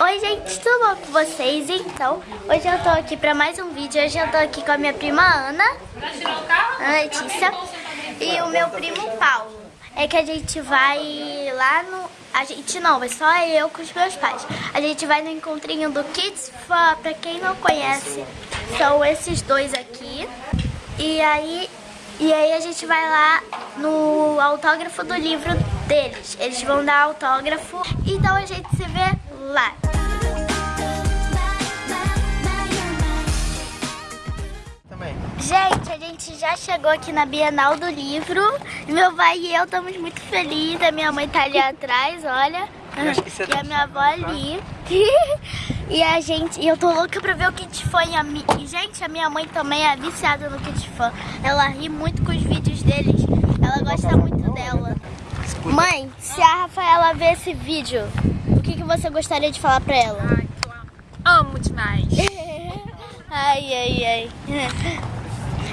Oi gente, tudo bom com vocês? Então, hoje eu tô aqui pra mais um vídeo. Hoje eu tô aqui com a minha prima Ana, Ana Letícia, e o meu primo Paulo. É que a gente vai lá no... A gente não, é só eu com os meus pais. A gente vai no encontrinho do Kids Fun, pra quem não conhece, são esses dois aqui. E aí, e aí a gente vai lá no autógrafo do livro deles. Eles vão dar autógrafo, então a gente se vê lá. Gente, a gente já chegou aqui na Bienal do Livro. Meu pai e eu estamos muito felizes. A minha mãe tá ali atrás, olha. E a tá minha avó ali. e a gente, e eu tô louca pra ver o Kit Fan. E, a, gente, a minha mãe também é viciada no Kit Fan. Ela ri muito com os vídeos deles. Ela gosta muito dela. Mãe, se a Rafaela ver esse vídeo, o que, que você gostaria de falar pra ela? Ai, que eu amo demais. ai, ai, ai.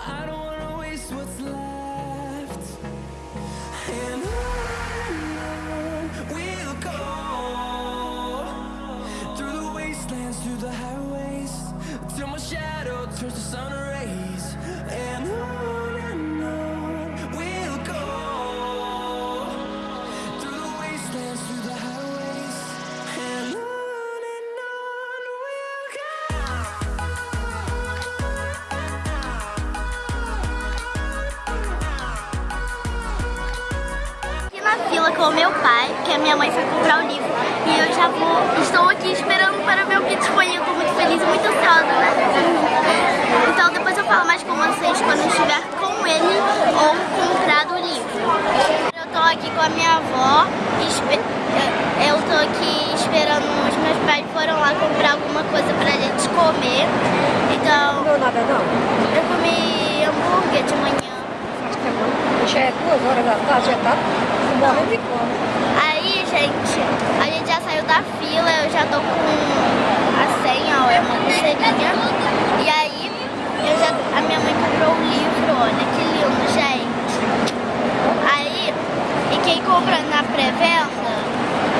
fila com meu pai, que a minha mãe foi comprar o livro. E eu já vou, estou aqui esperando para ver o que disponha. Eu estou muito feliz e muito ansiosa, né? Então depois eu falo mais com vocês quando eu estiver com ele ou comprado o livro. Eu estou aqui com a minha avó, eu estou aqui esperando, os meus pais foram lá comprar alguma coisa pra gente comer. Então... Não, nada não? Eu comi hambúrguer de manhã. Acho que é bom. Já é duas horas da tarde, já tá fome. Aí, gente, a gente já saiu da fila, eu já tô com a senha, ó, é uma pulseirinha. E aí, eu já, a minha mãe comprou o livro, olha que lindo, gente. Aí, e quem compra na pré-venda,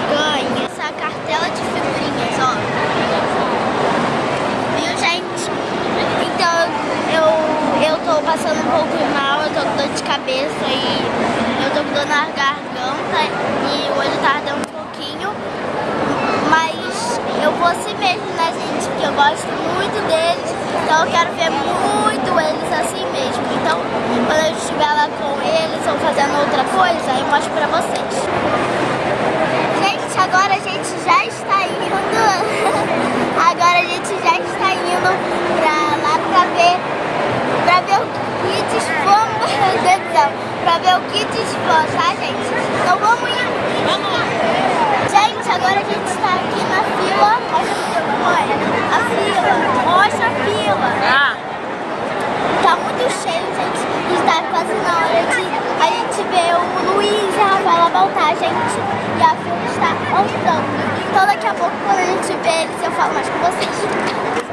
ganha essa cartela de figurinhas, ó. Viu, gente? Então, eu, eu tô passando um pouco mal, eu tô com dor de cabeça e eu tô com dor na garganta e o olho tá ardendo um pouquinho. Mas eu vou assim mesmo, né, gente? Porque eu gosto muito deles. Então eu quero ver muito eles assim mesmo. Então, quando eu estiver lá com eles ou fazendo outra coisa, eu mostro pra vocês. Gente, agora a gente já está indo. agora a gente já está indo pra lá pra ver, pra ver o Kids Fome. Meu Deus do céu pra ver o kit fã, tá, gente? Então vamos ir. Vamos. Gente, agora a gente está aqui na fila. Olha a fila. Mostra a fila. Ah. Tá muito cheio, gente. Está quase na hora de a gente ver o Luiz e a Rafaela voltar, gente. E a fila está andando. Então daqui a pouco, quando a gente vê eles, eu falo mais com vocês.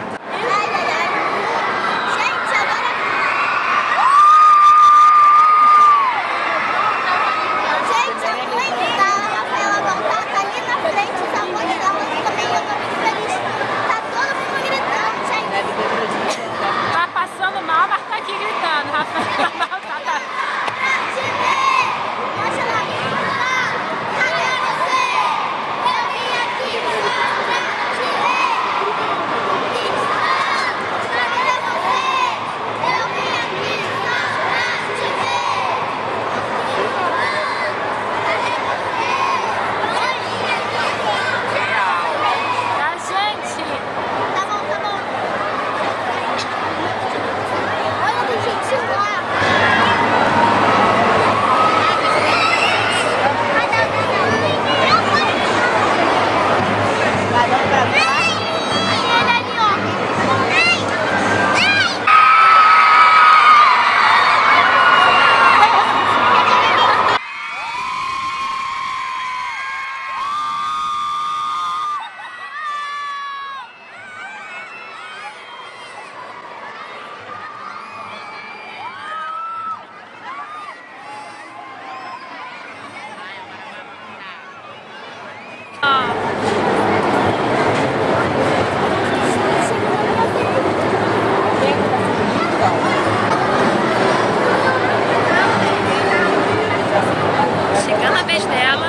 Chegando a vez dela.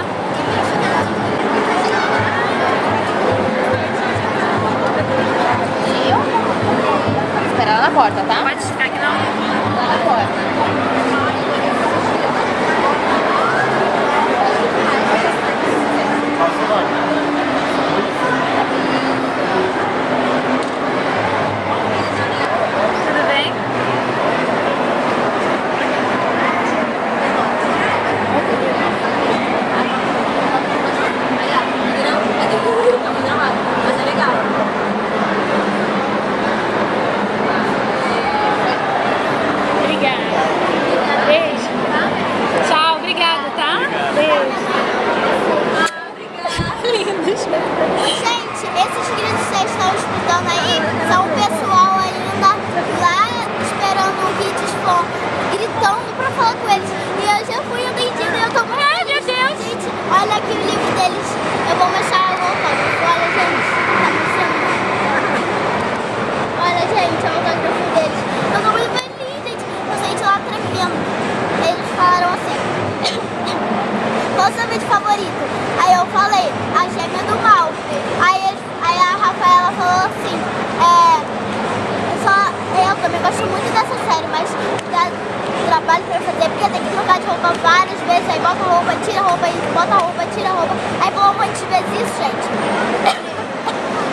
Trabalho pra fazer, porque tem que trocar de roupa várias vezes, aí bota roupa, tira roupa, aí bota roupa, tira roupa. Aí falou um monte de vezes isso, gente.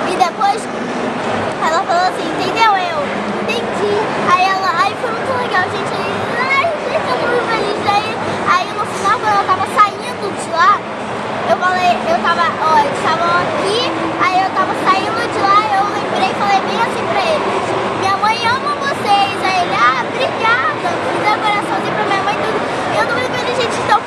E depois ela falou assim, entendeu? Eu entendi. Aí ela, aí foi muito legal, gente. Aí, gente, eu tô muito feliz. Aí, aí no final, quando eu tava saindo de lá, eu falei, eu tava, ó, eles estavam aqui, aí eu tava saindo de lá, eu lembrei e falei bem assim pra eles. A coraçãozinho pra minha mãe tudo. Eu tô muito feliz, gente. Então,